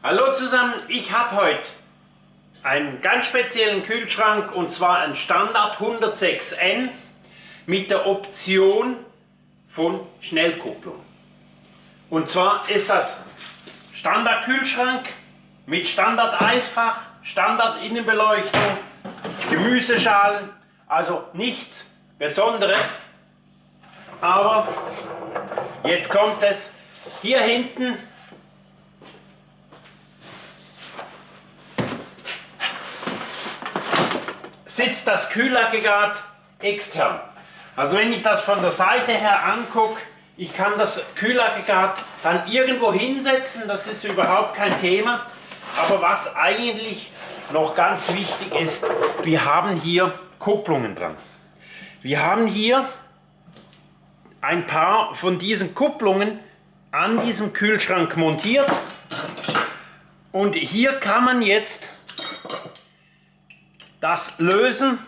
Hallo zusammen, ich habe heute einen ganz speziellen Kühlschrank und zwar einen Standard 106N mit der Option von Schnellkupplung. Und zwar ist das Standard Kühlschrank mit Standard Eisfach, Standard Innenbeleuchtung, Gemüseschalen, also nichts Besonderes. Aber jetzt kommt es hier hinten sitzt das Kühlaggregat extern. Also wenn ich das von der Seite her angucke, ich kann das Kühlaggregat dann irgendwo hinsetzen, das ist überhaupt kein Thema. Aber was eigentlich noch ganz wichtig ist, wir haben hier Kupplungen dran. Wir haben hier ein paar von diesen Kupplungen an diesem Kühlschrank montiert und hier kann man jetzt das lösen.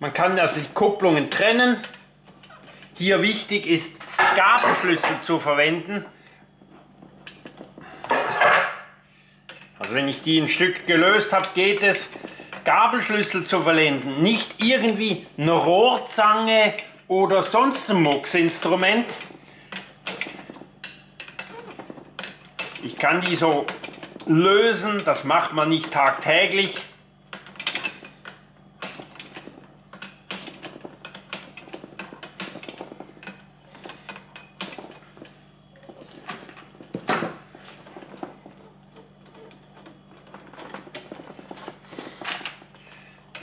Man kann also die Kupplungen trennen. Hier wichtig ist Gabelschlüssel zu verwenden. Also wenn ich die ein Stück gelöst habe, geht es Gabelschlüssel zu verwenden. Nicht irgendwie eine Rohrzange oder sonst ein Mucksinstrument. Ich kann die so lösen, das macht man nicht tagtäglich.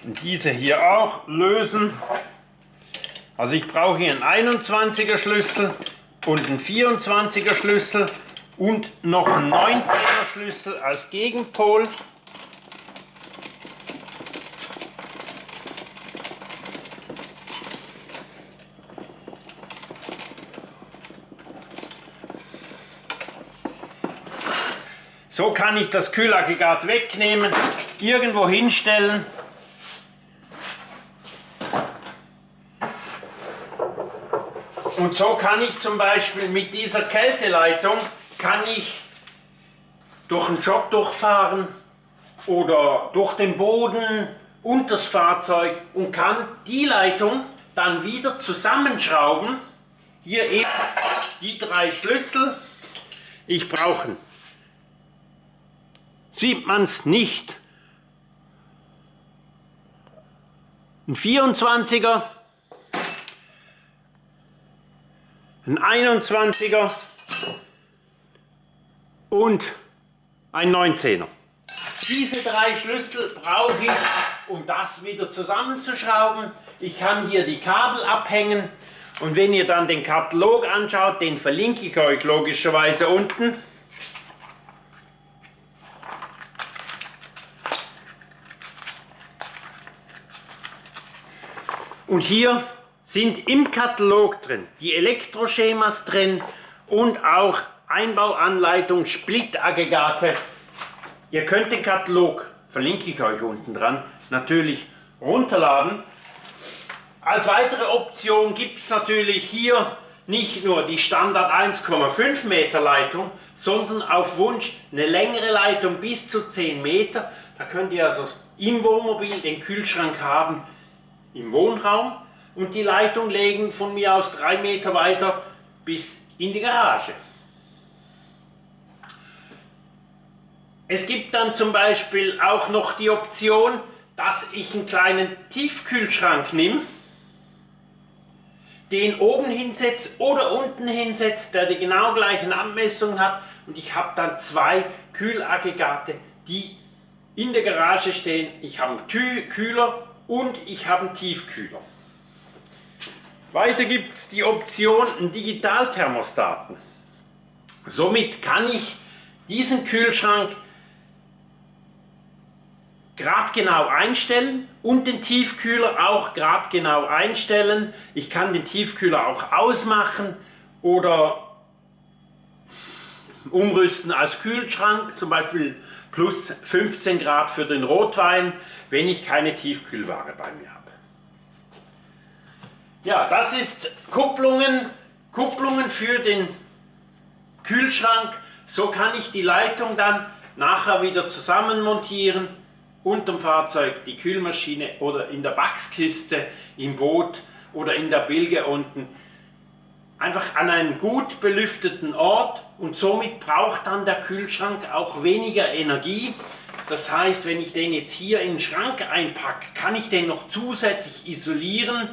Diese hier auch lösen. Also ich brauche hier einen 21er Schlüssel und einen 24er Schlüssel und noch einen 19er Schlüssel als Gegenpol. So kann ich das Kühlaggregat wegnehmen, irgendwo hinstellen Und so kann ich zum Beispiel mit dieser Kälteleitung kann ich durch einen Job durchfahren oder durch den Boden und das Fahrzeug und kann die Leitung dann wieder zusammenschrauben. Hier eben die drei Schlüssel. Ich brauche, sieht man es nicht, ein 24er ein 21er und ein 19er. Diese drei Schlüssel brauche ich, um das wieder zusammenzuschrauben. Ich kann hier die Kabel abhängen und wenn ihr dann den Katalog anschaut, den verlinke ich euch logischerweise unten. Und hier sind im Katalog drin, die Elektroschemas drin und auch Einbauanleitung, Splitaggregate. Ihr könnt den Katalog, verlinke ich euch unten dran, natürlich runterladen. Als weitere Option gibt es natürlich hier nicht nur die Standard 1,5 Meter Leitung, sondern auf Wunsch eine längere Leitung bis zu 10 Meter. Da könnt ihr also im Wohnmobil den Kühlschrank haben, im Wohnraum und die Leitung legen von mir aus drei Meter weiter bis in die Garage. Es gibt dann zum Beispiel auch noch die Option, dass ich einen kleinen Tiefkühlschrank nehme, den oben hinsetze oder unten hinsetze, der die genau gleichen Abmessungen hat und ich habe dann zwei Kühlaggregate, die in der Garage stehen. Ich habe einen Kühler und ich habe einen Tiefkühler. Weiter gibt es die Option Digitalthermostaten. Somit kann ich diesen Kühlschrank gradgenau einstellen und den Tiefkühler auch gradgenau einstellen. Ich kann den Tiefkühler auch ausmachen oder umrüsten als Kühlschrank, zum Beispiel plus 15 Grad für den Rotwein, wenn ich keine Tiefkühlware bei mir habe. Ja, das ist Kupplungen, Kupplungen für den Kühlschrank So kann ich die Leitung dann nachher wieder zusammenmontieren unterm Fahrzeug, die Kühlmaschine oder in der Backskiste, im Boot oder in der Bilge unten. Einfach an einem gut belüfteten Ort und somit braucht dann der Kühlschrank auch weniger Energie. Das heißt, wenn ich den jetzt hier in den Schrank einpacke, kann ich den noch zusätzlich isolieren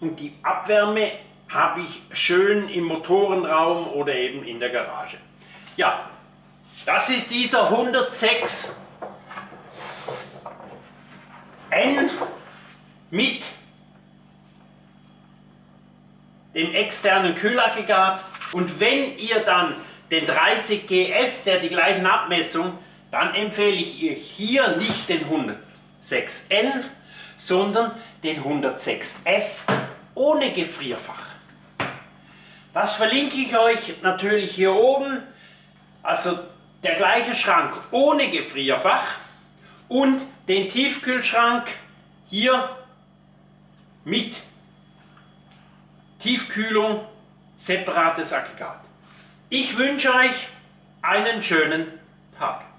und die Abwärme habe ich schön im Motorenraum oder eben in der Garage. Ja, das ist dieser 106 N mit dem externen Kühlaggregat und wenn ihr dann den 30 GS, der die gleichen Abmessung, dann empfehle ich euch hier nicht den 106N, sondern den 106F ohne Gefrierfach. Das verlinke ich euch natürlich hier oben, also der gleiche Schrank ohne Gefrierfach und den Tiefkühlschrank hier mit Tiefkühlung, separates Aggregat. Ich wünsche euch einen schönen Tag.